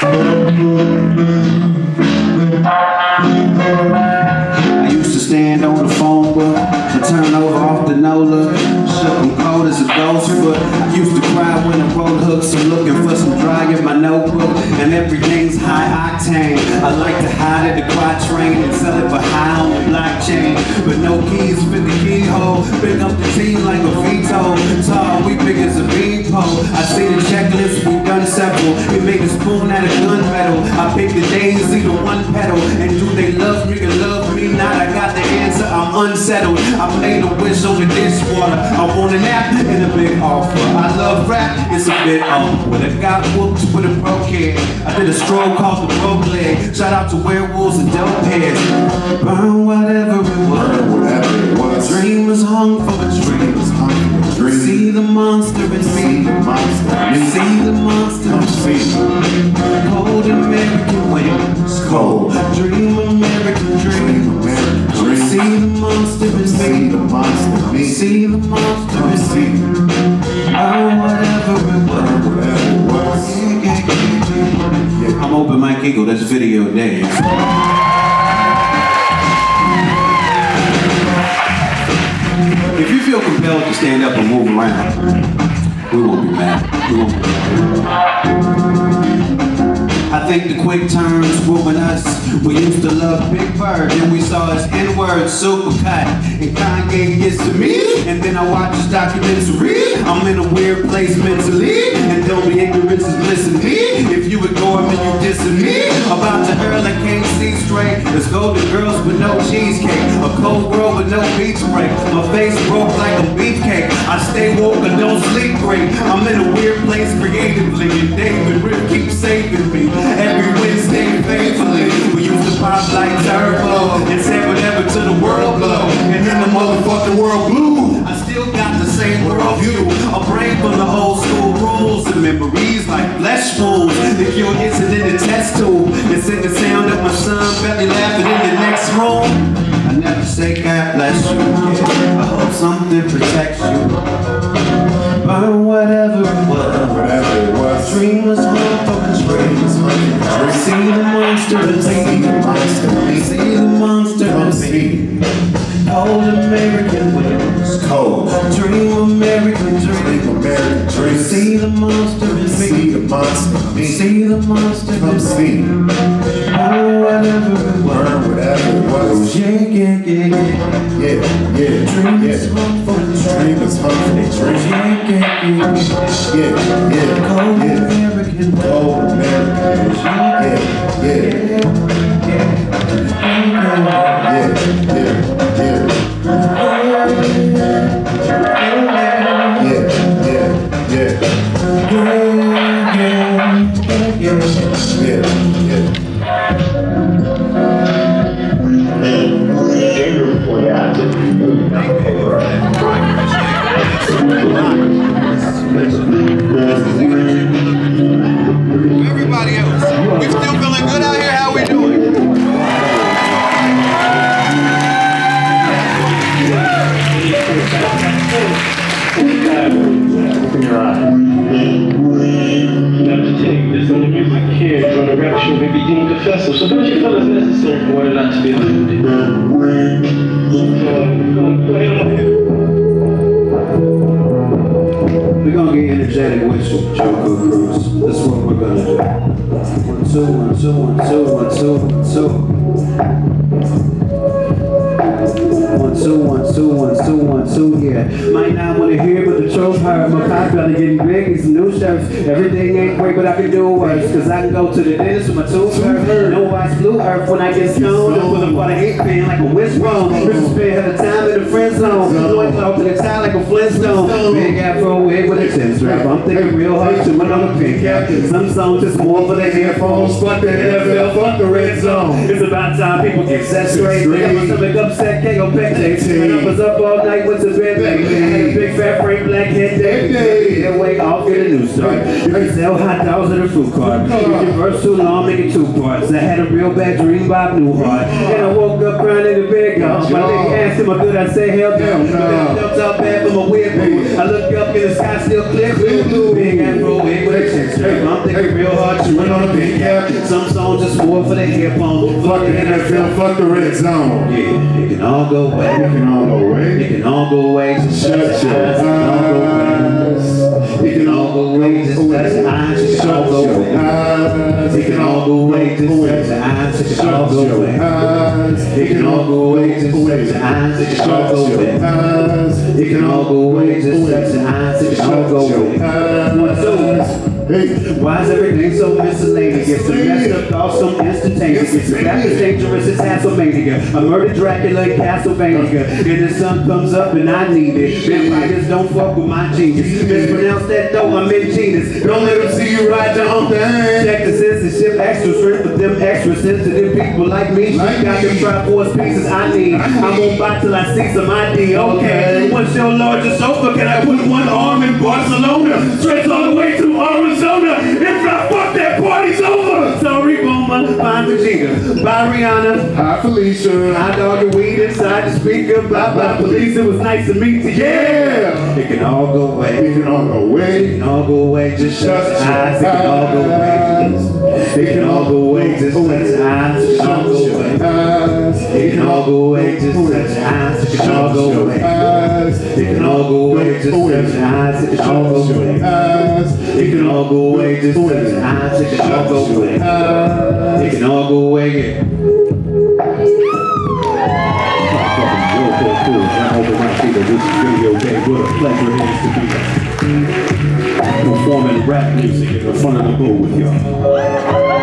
I used to stand on the phone book and turn over off the NOLA. Shook and cold as a ghost foot. I used to cry when I wrote hooks. I'm looking for some dry in my notebook. And everything's high octane. I like to hide at the quatrain and sell it for high on the blockchain. But no keys fit the keyhole. Pick up the team like a veto. Tall, we unsettled. I made a wish on the dishwater. I want a nap and a big offer. I love rap, it's a bit awkward. I got whooped with a broke head. I did a stroll called the broke leg. Shout out to werewolves and dope heads. Burn whatever it was. Whatever it was. Dream was hung for a dream. was hungry for dreams. See the monster in me. Monster. See the monster in me. Cold American wind. It's cold. See the monster. Oh, whatever it was. Yeah. I'm Open Mike Eagle, that's Video Dave. If you feel compelled to stand up and move around, we won't be mad. We won't be I think the quick turns ruin us. We used to love Big Bird, then we saw his N-word super cut. And Kanye gets to me, and then I watch his documentary. I'm in a weird place mentally, and don't be ignorant in me. If you ignore me, you dissing me. About can't see There's golden girls with no cheesecake, a cold girl with no beach break. My face broke like a beefcake. I stay woke and don't sleep great. I'm in a weird place creatively, and David Rip keeps saving me. Every Wednesday faithfully, we used to pop like turbo and say whatever to the world blow. And then the motherfucking world blew. I still got the same worldview. A brain from the old school and memories like flesh wounds. The cure isn't in the test tube. It's in the sound of my son belly laughing in the next room. I never say God bless you. I hope something protects you. Burn whatever it was. Whatever it was. Dream was hard for the dream. See the monster in See the monster see. Oh, it was. Burn whatever it was. Yeah, yeah, yeah, yeah. Yeah, yeah, Dream yeah. is hard for the dream. Dream is hungry for dreams. Yeah, yeah, yeah. Yeah, yeah, Cold yeah. American winds. Cold American. To take this music here may be so don't you feel it's necessary for it to be. We're gonna get energetic with Joko Cruz. That's what we're gonna do. One, two, yeah. Might not wanna hear, but the truth hurt. My popular getting big, some new shirts. Everything ain't great, but I can do worse. Cause I can go to the dentist with my tooth hurt. No watch blue earth when I get stoned. And pull up on a hate fan like a wishbone. This spend her time in the friend zone. One talk to the tie like a Flintstone. Big afro wig with a chin strap. I'm thinking real hard to another pin cap. Some songs just more for the earphones. Fuck the NFL, fuck the red zone. It's about time people get set straight. They got my stomach upset, can't go back to I was up all night with the bed, I big fat frame black head day. That way off get a new start. You can sell hot dogs at a food cart. If your verse too long, make it two parts. I had a real bad dream Bob Newhart. And I woke up crying in the bed, y'all. My nigga asked him, good I say hell no. That felt out bad from a weird. I look up in the sky, still clear blue. Big afro wig with a chin strap. I'm thinking real hard, chewing on a big cap. Some songs just more for the hip hop. Fuck the NFL, fuck the red zone. Yeah, it can all go away. can all go away. It can all go away. Just shut your eyes. It can all go away. It can all go away. Just shut your eyes. It can all go away. It can all go away. Just shut your eyes. It can all go your away. It can all go away. Just shut your eyes. It can all go your away. It can all go away. Just shut your eyes. It can all go away. your eyes. Hey. Why is everything so miscellaneous? It's a messed up so instantaneous. It's that is dangerous, it's Tasmania. A murdered Dracula in Castlevania. And the sun comes up and I need it. Vampires don't fuck with my genius. Mispronounce that though, I'm in genius. Don't let them see you ride the hump Check the censorship, extra strength for them extra sensitive people like me. Like Got them triforce pieces I need. I won't buy till I see some ID. Okay. What's your largest sofa? Can I put one arm in Barcelona? Stretch all the way to Arizona. If I fuck that party's over. Sorry, Boomer. Bye, Vegeta. Bye, Rihanna. Hi, Felicia. I dog your weed inside the speaker. Bye, bye, police. It was nice to meet you. Yeah. It can all go away. It can all go away. It can all go away, just shut your eyes. It can all go away. It can all go away, just shut your eyes. It can all go away. Eyes. It can all go away, just shut your eyes. It can all go away. Eyes. It can all go away, just shut your eyes. It can all go away. All go away, just shut your eyes. It can all go away. It go away, yeah. Performing rap music in the front of the booth with y'all.